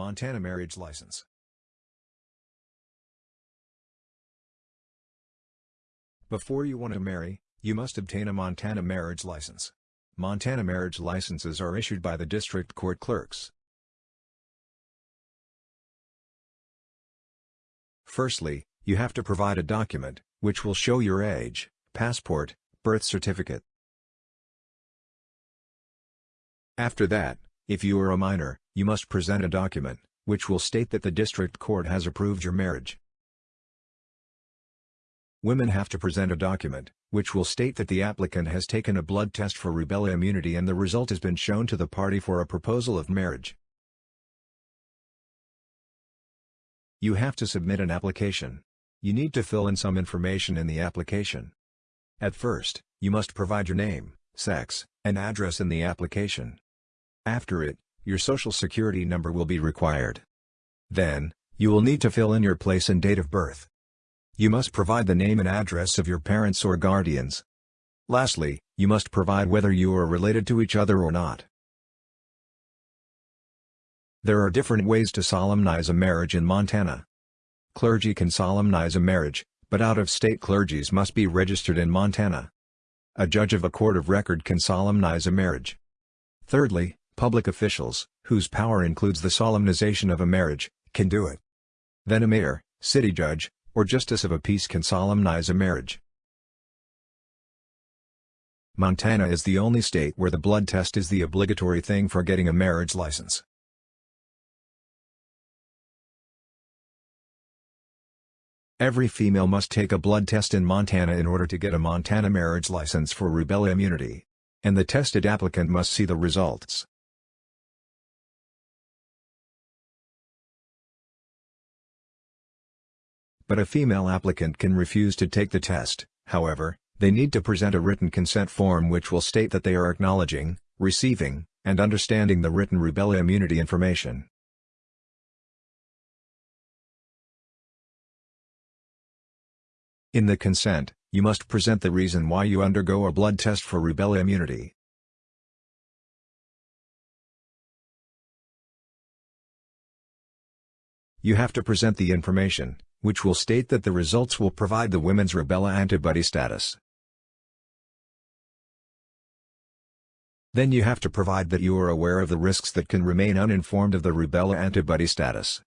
Montana Marriage License Before you want to marry, you must obtain a Montana marriage license. Montana marriage licenses are issued by the district court clerks. Firstly, you have to provide a document, which will show your age, passport, birth certificate. After that, if you are a minor, you must present a document, which will state that the district court has approved your marriage. Women have to present a document, which will state that the applicant has taken a blood test for rubella immunity and the result has been shown to the party for a proposal of marriage. You have to submit an application. You need to fill in some information in the application. At first, you must provide your name, sex, and address in the application. After it, your social security number will be required. Then, you will need to fill in your place and date of birth. You must provide the name and address of your parents or guardians. Lastly, you must provide whether you are related to each other or not. There are different ways to solemnize a marriage in Montana. Clergy can solemnize a marriage, but out-of-state clergies must be registered in Montana. A judge of a court of record can solemnize a marriage. Thirdly, public officials, whose power includes the solemnization of a marriage, can do it. Then a mayor, city judge, or justice of a peace can solemnize a marriage. Montana is the only state where the blood test is the obligatory thing for getting a marriage license. Every female must take a blood test in Montana in order to get a Montana marriage license for rubella immunity. And the tested applicant must see the results. But a female applicant can refuse to take the test, however, they need to present a written consent form which will state that they are acknowledging, receiving, and understanding the written rubella immunity information. In the consent, you must present the reason why you undergo a blood test for rubella immunity. You have to present the information, which will state that the results will provide the women's rubella antibody status. Then you have to provide that you are aware of the risks that can remain uninformed of the rubella antibody status.